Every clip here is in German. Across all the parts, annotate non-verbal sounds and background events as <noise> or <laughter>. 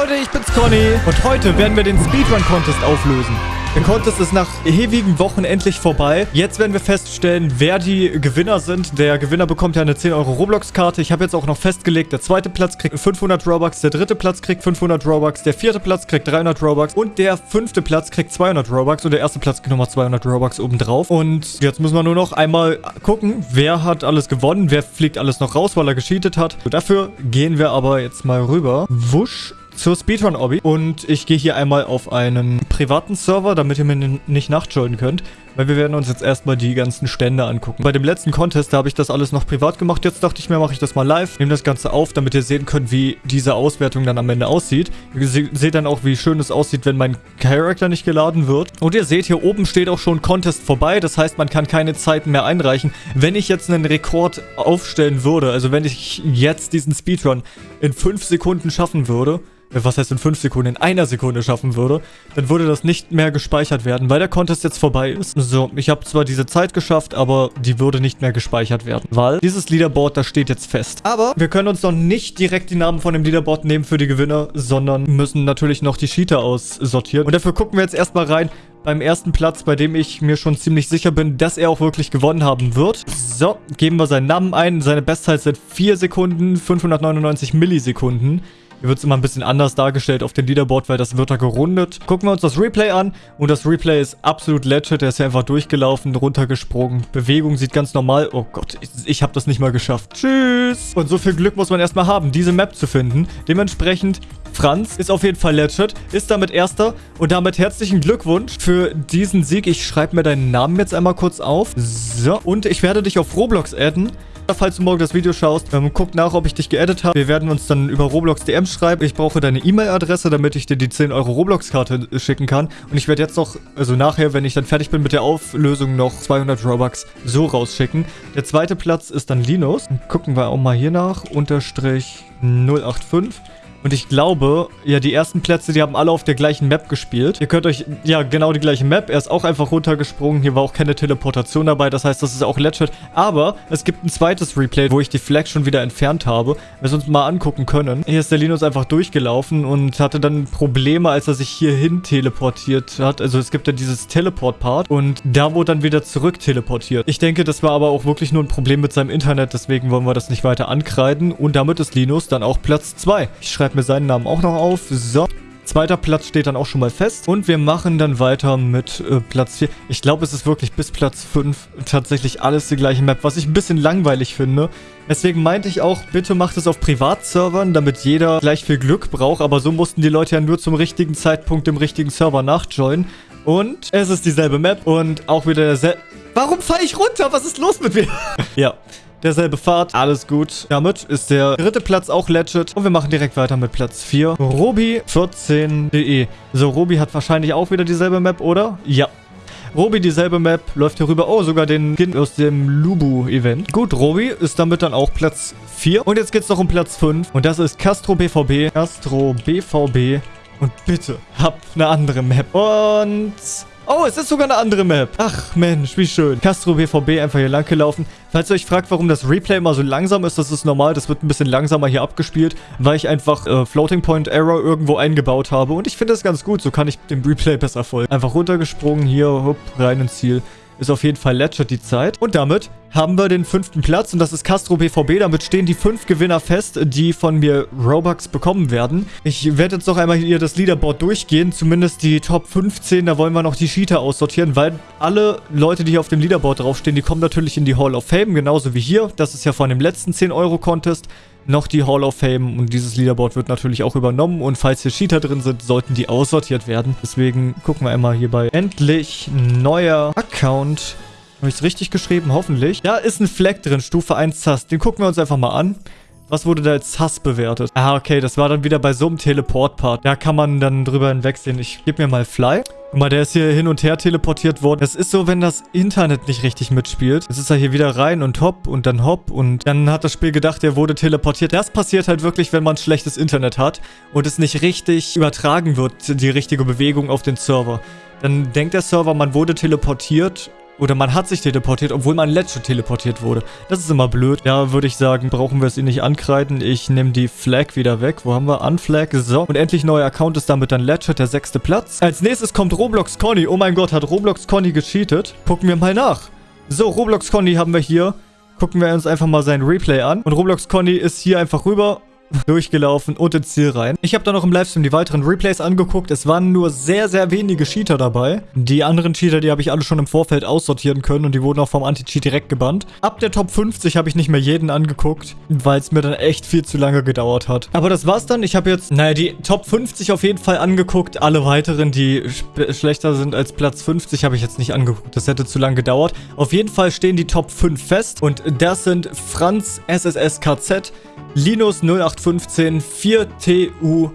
Leute, ich bin's Conny und heute werden wir den Speedrun Contest auflösen. Der Contest ist nach ewigen Wochen endlich vorbei. Jetzt werden wir feststellen, wer die Gewinner sind. Der Gewinner bekommt ja eine 10 Euro Roblox-Karte. Ich habe jetzt auch noch festgelegt, der zweite Platz kriegt 500 Robux, der dritte Platz kriegt 500 Robux, der vierte Platz kriegt 300 Robux und der fünfte Platz kriegt 200 Robux und der erste Platz kriegt nochmal 200 Robux obendrauf. Und jetzt müssen wir nur noch einmal gucken, wer hat alles gewonnen, wer fliegt alles noch raus, weil er gecheatet hat. So, dafür gehen wir aber jetzt mal rüber. Wusch zur Speedrun-Obby. Und ich gehe hier einmal auf einen privaten Server, damit ihr mir nicht nachjoinen könnt. Weil wir werden uns jetzt erstmal die ganzen Stände angucken. Bei dem letzten Contest, da habe ich das alles noch privat gemacht. Jetzt dachte ich mir, mache ich das mal live. Nehme das Ganze auf, damit ihr sehen könnt, wie diese Auswertung dann am Ende aussieht. Ihr seht dann auch, wie schön es aussieht, wenn mein Charakter nicht geladen wird. Und ihr seht, hier oben steht auch schon Contest vorbei. Das heißt, man kann keine Zeiten mehr einreichen. Wenn ich jetzt einen Rekord aufstellen würde, also wenn ich jetzt diesen Speedrun in 5 Sekunden schaffen würde, was heißt in 5 Sekunden, in einer Sekunde schaffen würde, dann würde das nicht mehr gespeichert werden, weil der Contest jetzt vorbei ist. So, ich habe zwar diese Zeit geschafft, aber die würde nicht mehr gespeichert werden, weil dieses Leaderboard, das steht jetzt fest. Aber wir können uns noch nicht direkt die Namen von dem Leaderboard nehmen für die Gewinner, sondern müssen natürlich noch die Cheater aussortieren. Und dafür gucken wir jetzt erstmal rein, beim ersten Platz, bei dem ich mir schon ziemlich sicher bin, dass er auch wirklich gewonnen haben wird. So, geben wir seinen Namen ein. Seine Bestzeit sind 4 Sekunden, 599 Millisekunden. Hier wird es immer ein bisschen anders dargestellt auf dem Leaderboard, weil das wird da gerundet. Gucken wir uns das Replay an. Und das Replay ist absolut legit. Der ist ja einfach durchgelaufen, runtergesprungen. Bewegung sieht ganz normal... Oh Gott, ich, ich habe das nicht mal geschafft. Tschüss. Und so viel Glück muss man erstmal haben, diese Map zu finden. Dementsprechend Franz ist auf jeden Fall legit, ist damit Erster und damit herzlichen Glückwunsch für diesen Sieg. Ich schreibe mir deinen Namen jetzt einmal kurz auf. So, und ich werde dich auf Roblox adden falls du morgen das Video schaust. Ähm, guck nach, ob ich dich geedit habe. Wir werden uns dann über Roblox DMs schreiben. Ich brauche deine E-Mail-Adresse, damit ich dir die 10 Euro Roblox-Karte schicken kann. Und ich werde jetzt noch, also nachher, wenn ich dann fertig bin mit der Auflösung, noch 200 Robux so rausschicken. Der zweite Platz ist dann Linus. Gucken wir auch mal hier nach. Unterstrich 085. Und ich glaube, ja, die ersten Plätze, die haben alle auf der gleichen Map gespielt. Ihr könnt euch, ja, genau die gleiche Map. Er ist auch einfach runtergesprungen. Hier war auch keine Teleportation dabei. Das heißt, das ist auch legit. Aber es gibt ein zweites Replay, wo ich die Flag schon wieder entfernt habe. Wir uns mal angucken können. Hier ist der Linus einfach durchgelaufen und hatte dann Probleme, als er sich hierhin teleportiert hat. Also es gibt ja dieses Teleport-Part und da wurde dann wieder zurück teleportiert. Ich denke, das war aber auch wirklich nur ein Problem mit seinem Internet. Deswegen wollen wir das nicht weiter ankreiden. Und damit ist Linus dann auch Platz 2. Ich schreibe schreibe mir seinen Namen auch noch auf. So. Zweiter Platz steht dann auch schon mal fest. Und wir machen dann weiter mit äh, Platz 4. Ich glaube, es ist wirklich bis Platz 5 tatsächlich alles die gleiche Map, was ich ein bisschen langweilig finde. Deswegen meinte ich auch, bitte macht es auf Privatservern, damit jeder gleich viel Glück braucht. Aber so mussten die Leute ja nur zum richtigen Zeitpunkt im richtigen Server nachjoinen. Und es ist dieselbe Map und auch wieder derselbe... Warum falle ich runter? Was ist los mit mir? <laughs> ja derselbe Fahrt. Alles gut. Damit ist der dritte Platz auch legit. Und wir machen direkt weiter mit Platz 4. Robi14.de. So, Robi hat wahrscheinlich auch wieder dieselbe Map, oder? Ja. Robi dieselbe Map, läuft hier rüber. Oh, sogar den Skin aus dem Lubu-Event. Gut, Robi ist damit dann auch Platz 4. Und jetzt geht's noch um Platz 5. Und das ist Castro BVB. Castro BVB. Und bitte, habt eine andere Map. Und Oh, es ist sogar eine andere Map. Ach, Mensch, wie schön. Castro BVB einfach hier lang gelaufen. Falls ihr euch fragt, warum das Replay immer so langsam ist, das ist normal. Das wird ein bisschen langsamer hier abgespielt, weil ich einfach äh, Floating Point Error irgendwo eingebaut habe. Und ich finde das ganz gut. So kann ich dem Replay besser folgen. Einfach runtergesprungen, hier, hopp, rein ins Ziel. Ist auf jeden Fall legit die Zeit. Und damit haben wir den fünften Platz und das ist Castro BVB. Damit stehen die fünf Gewinner fest, die von mir Robux bekommen werden. Ich werde jetzt noch einmal hier das Leaderboard durchgehen, zumindest die Top 15. Da wollen wir noch die Cheater aussortieren, weil alle Leute, die hier auf dem Leaderboard draufstehen, die kommen natürlich in die Hall of Fame, genauso wie hier. Das ist ja von dem letzten 10-Euro-Contest noch die Hall of Fame und dieses Leaderboard wird natürlich auch übernommen und falls hier Cheater drin sind, sollten die aussortiert werden. Deswegen gucken wir einmal hier bei endlich neuer Account. Habe ich es richtig geschrieben? Hoffentlich. Da ist ein Fleck drin, Stufe 1 Sass. Den gucken wir uns einfach mal an. Was wurde da als Sass bewertet? Ah, okay, das war dann wieder bei so einem Teleport-Part. Da kann man dann drüber hinwegsehen. Ich gebe mir mal Fly. Guck mal, der ist hier hin und her teleportiert worden. Das ist so, wenn das Internet nicht richtig mitspielt. Jetzt ist er hier wieder rein und hopp und dann hopp und dann hat das Spiel gedacht, er wurde teleportiert. Das passiert halt wirklich, wenn man schlechtes Internet hat und es nicht richtig übertragen wird, die richtige Bewegung auf den Server. Dann denkt der Server, man wurde teleportiert oder man hat sich teleportiert, obwohl man legit teleportiert wurde. Das ist immer blöd. Da würde ich sagen, brauchen wir es ihn nicht ankreiden. Ich nehme die Flag wieder weg. Wo haben wir? Unflag. So. Und endlich neuer Account ist damit dann legit der sechste Platz. Als nächstes kommt Roblox Conny. Oh mein Gott, hat Roblox Conny gecheatet? Gucken wir mal nach. So, Roblox Conny haben wir hier. Gucken wir uns einfach mal sein Replay an. Und Roblox Conny ist hier einfach rüber durchgelaufen und ins Ziel rein. Ich habe dann noch im Livestream die weiteren Replays angeguckt. Es waren nur sehr, sehr wenige Cheater dabei. Die anderen Cheater, die habe ich alle schon im Vorfeld aussortieren können und die wurden auch vom Anti-Cheat direkt gebannt. Ab der Top 50 habe ich nicht mehr jeden angeguckt, weil es mir dann echt viel zu lange gedauert hat. Aber das war's dann. Ich habe jetzt, naja, die Top 50 auf jeden Fall angeguckt. Alle weiteren, die schlechter sind als Platz 50, habe ich jetzt nicht angeguckt. Das hätte zu lange gedauert. Auf jeden Fall stehen die Top 5 fest und das sind Franz SSSKZ, Linus 0815, 4TUYA,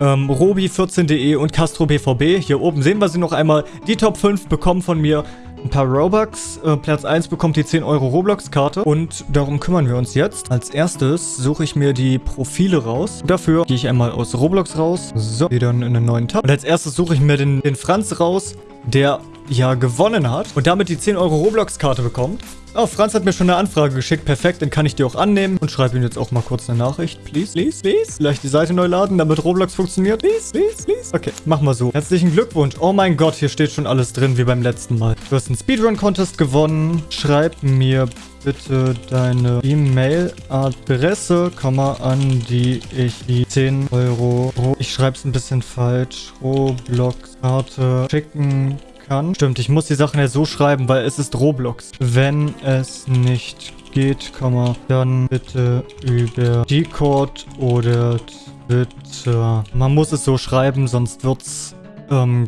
ähm, Robi14.de und Castro BVB. Hier oben sehen wir sie noch einmal. Die Top 5 bekommen von mir ein paar Robux. Äh, Platz 1 bekommt die 10 Euro Roblox-Karte. Und darum kümmern wir uns jetzt. Als erstes suche ich mir die Profile raus. Dafür gehe ich einmal aus Roblox raus. So, gehe dann in einen neuen Tab. Und als erstes suche ich mir den, den Franz raus, der ja gewonnen hat und damit die 10 Euro Roblox-Karte bekommt. Oh, Franz hat mir schon eine Anfrage geschickt. Perfekt, dann kann ich die auch annehmen. Und schreibe ihm jetzt auch mal kurz eine Nachricht. Please, please, please. Vielleicht die Seite neu laden, damit Roblox funktioniert. Please, please, please. Okay, machen wir so. Herzlichen Glückwunsch. Oh mein Gott, hier steht schon alles drin, wie beim letzten Mal. Du hast einen Speedrun-Contest gewonnen. Schreib mir bitte deine E-Mail-Adresse, an die ich die 10 Euro... Ich schreibe es ein bisschen falsch. Roblox-Karte schicken kann. Stimmt, ich muss die Sachen ja so schreiben, weil es ist Roblox. Wenn es nicht geht, dann bitte über Discord oder Twitter. Man muss es so schreiben, sonst wird's ähm,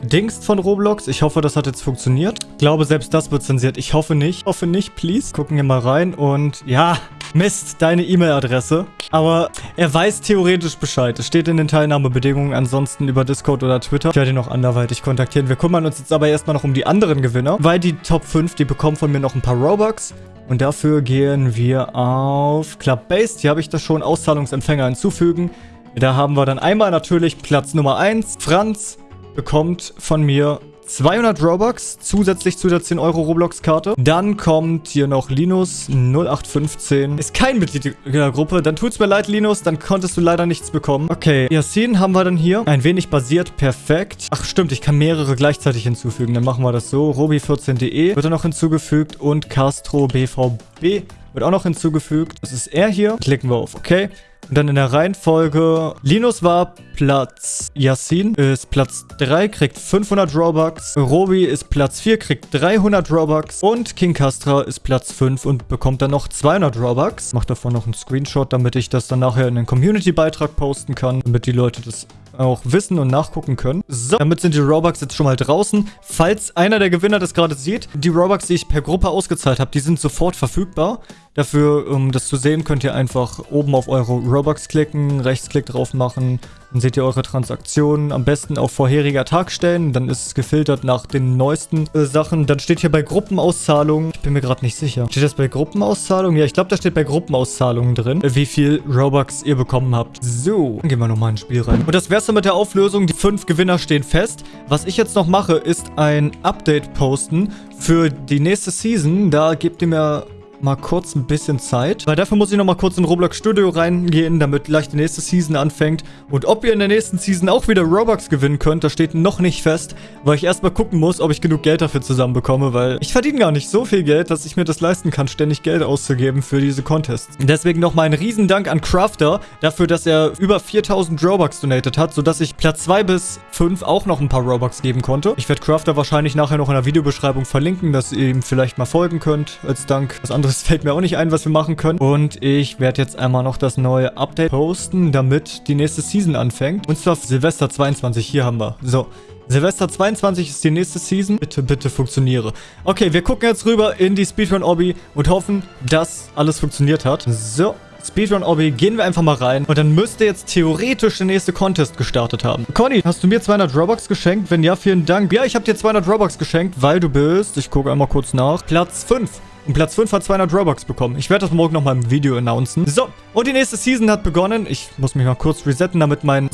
gedingst von Roblox. Ich hoffe, das hat jetzt funktioniert. Ich glaube, selbst das wird zensiert. Ich hoffe nicht. Ich hoffe nicht, please. Gucken wir mal rein und ja, Mist, deine E-Mail-Adresse. Aber er weiß theoretisch Bescheid. Es steht in den Teilnahmebedingungen. Ansonsten über Discord oder Twitter. Ich werde ihn noch anderweitig kontaktieren. Wir kümmern uns jetzt aber erstmal noch um die anderen Gewinner. Weil die Top 5, die bekommen von mir noch ein paar Robux. Und dafür gehen wir auf Club Base. Hier habe ich das schon. Auszahlungsempfänger hinzufügen. Da haben wir dann einmal natürlich Platz Nummer 1. Franz bekommt von mir 200 Robux zusätzlich zu der 10 Euro Roblox-Karte. Dann kommt hier noch Linus 0815. Ist kein Mitglied der Gruppe. Dann tut's mir leid, Linus. Dann konntest du leider nichts bekommen. Okay, Yassin haben wir dann hier. Ein wenig basiert. Perfekt. Ach, stimmt. Ich kann mehrere gleichzeitig hinzufügen. Dann machen wir das so. Robi14.de wird dann noch hinzugefügt. Und Castro BVB wird auch noch hinzugefügt. Das ist er hier. Klicken wir auf OK. Und dann in der Reihenfolge, Linus war Platz, Yassin ist Platz 3, kriegt 500 Robux. Robi ist Platz 4, kriegt 300 Robux. Und King Castra ist Platz 5 und bekommt dann noch 200 Robux. Mach davon noch einen Screenshot, damit ich das dann nachher in den Community-Beitrag posten kann, damit die Leute das auch wissen und nachgucken können. So, damit sind die Robux jetzt schon mal draußen. Falls einer der Gewinner das gerade sieht, die Robux, die ich per Gruppe ausgezahlt habe, die sind sofort verfügbar. Dafür, um das zu sehen, könnt ihr einfach oben auf eure Robux klicken, Rechtsklick drauf machen, dann seht ihr eure Transaktionen. Am besten auf vorheriger Tag stellen. Dann ist es gefiltert nach den neuesten äh, Sachen. Dann steht hier bei Gruppenauszahlungen. Ich bin mir gerade nicht sicher. Steht das bei Gruppenauszahlungen? Ja, ich glaube, da steht bei Gruppenauszahlungen drin, äh, wie viel Robux ihr bekommen habt. So, dann gehen wir nochmal ins Spiel rein. Und das wär's dann mit der Auflösung. Die fünf Gewinner stehen fest. Was ich jetzt noch mache, ist ein Update posten für die nächste Season. Da gebt ihr mir mal kurz ein bisschen Zeit. Weil dafür muss ich noch mal kurz in Roblox Studio reingehen, damit gleich die nächste Season anfängt. Und ob ihr in der nächsten Season auch wieder Robux gewinnen könnt, das steht noch nicht fest, weil ich erstmal gucken muss, ob ich genug Geld dafür zusammenbekomme, weil ich verdiene gar nicht so viel Geld, dass ich mir das leisten kann, ständig Geld auszugeben für diese Contests. Deswegen nochmal ein Riesendank an Crafter dafür, dass er über 4000 Robux donated hat, sodass ich Platz 2 bis 5 auch noch ein paar Robux geben konnte. Ich werde Crafter wahrscheinlich nachher noch in der Videobeschreibung verlinken, dass ihr ihm vielleicht mal folgen könnt als Dank. Das andere anderes fällt mir auch nicht ein, was wir machen können. Und ich werde jetzt einmal noch das neue Update posten, damit die nächste Season anfängt. Und zwar Silvester 22. Hier haben wir. So. Silvester 22 ist die nächste Season. Bitte, bitte funktioniere. Okay, wir gucken jetzt rüber in die Speedrun-Obby und hoffen, dass alles funktioniert hat. So. Speedrun Obby, gehen wir einfach mal rein. Und dann müsste jetzt theoretisch der nächste Contest gestartet haben. Conny, hast du mir 200 Robux geschenkt? Wenn ja, vielen Dank. Ja, ich habe dir 200 Robux geschenkt, weil du bist, ich gucke einmal kurz nach, Platz 5. Und Platz 5 hat 200 Robux bekommen. Ich werde das morgen nochmal im Video announcen. So, und die nächste Season hat begonnen. Ich muss mich mal kurz resetten, damit mein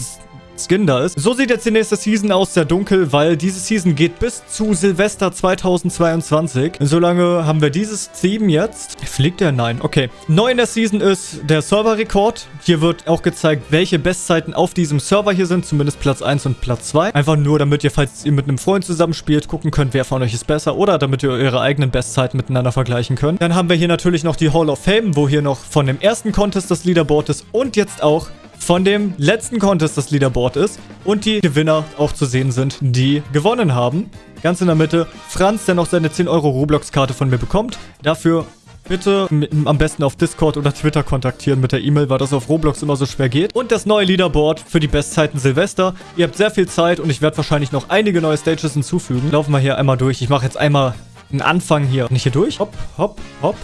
Skin da ist. So sieht jetzt die nächste Season aus, sehr dunkel, weil diese Season geht bis zu Silvester 2022. Solange haben wir dieses Theme jetzt. Fliegt der? Nein. Okay. Neu in der Season ist der Serverrekord. Hier wird auch gezeigt, welche Bestzeiten auf diesem Server hier sind. Zumindest Platz 1 und Platz 2. Einfach nur, damit ihr, falls ihr mit einem Freund zusammenspielt, gucken könnt, wer von euch ist besser. Oder damit ihr eure eigenen Bestzeiten miteinander vergleichen könnt. Dann haben wir hier natürlich noch die Hall of Fame, wo hier noch von dem ersten Contest das Leaderboard ist. Und jetzt auch von dem letzten Contest das Leaderboard ist und die Gewinner auch zu sehen sind, die gewonnen haben. Ganz in der Mitte Franz, der noch seine 10 Euro Roblox-Karte von mir bekommt. Dafür bitte am besten auf Discord oder Twitter kontaktieren mit der E-Mail, weil das auf Roblox immer so schwer geht. Und das neue Leaderboard für die Bestzeiten Silvester. Ihr habt sehr viel Zeit und ich werde wahrscheinlich noch einige neue Stages hinzufügen. Laufen wir hier einmal durch. Ich mache jetzt einmal einen Anfang hier. Nicht hier durch. Hopp, hopp, hopp.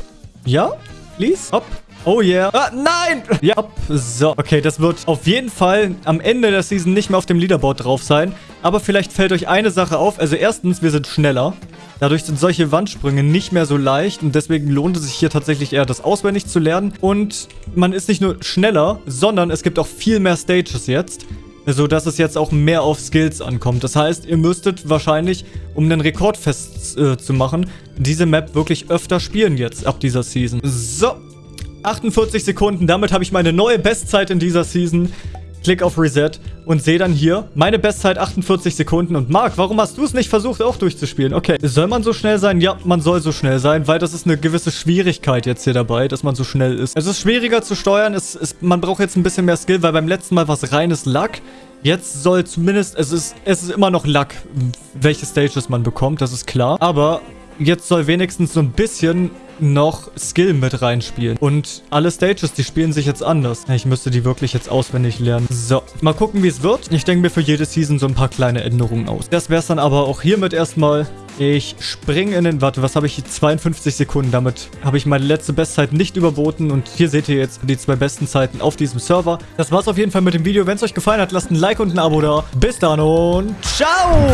Ja, please. Hopp, Oh yeah. Ah, nein! Ja, so. Okay, das wird auf jeden Fall am Ende der Season nicht mehr auf dem Leaderboard drauf sein. Aber vielleicht fällt euch eine Sache auf. Also erstens, wir sind schneller. Dadurch sind solche Wandsprünge nicht mehr so leicht und deswegen lohnt es sich hier tatsächlich eher, das auswendig zu lernen. Und man ist nicht nur schneller, sondern es gibt auch viel mehr Stages jetzt so dass es jetzt auch mehr auf Skills ankommt. Das heißt, ihr müsstet wahrscheinlich, um einen Rekord festzumachen, äh, diese Map wirklich öfter spielen jetzt ab dieser Season. So, 48 Sekunden. Damit habe ich meine neue Bestzeit in dieser Season. Klick auf Reset und sehe dann hier meine Bestzeit 48 Sekunden. Und Marc, warum hast du es nicht versucht, auch durchzuspielen? Okay, soll man so schnell sein? Ja, man soll so schnell sein, weil das ist eine gewisse Schwierigkeit jetzt hier dabei, dass man so schnell ist. Es ist schwieriger zu steuern. Es ist, man braucht jetzt ein bisschen mehr Skill, weil beim letzten Mal war es reines Luck. Jetzt soll zumindest, es ist, es ist immer noch Luck, welche Stages man bekommt, das ist klar. Aber jetzt soll wenigstens so ein bisschen noch Skill mit reinspielen. Und alle Stages, die spielen sich jetzt anders. Ich müsste die wirklich jetzt auswendig lernen. So, mal gucken, wie es wird. Ich denke mir für jede Season so ein paar kleine Änderungen aus. Das wäre es dann aber auch hiermit erstmal. Ich springe in den... Warte, was habe ich? 52 Sekunden. Damit habe ich meine letzte Bestzeit nicht überboten. Und hier seht ihr jetzt die zwei besten Zeiten auf diesem Server. Das war's auf jeden Fall mit dem Video. Wenn es euch gefallen hat, lasst ein Like und ein Abo da. Bis dann und ciao!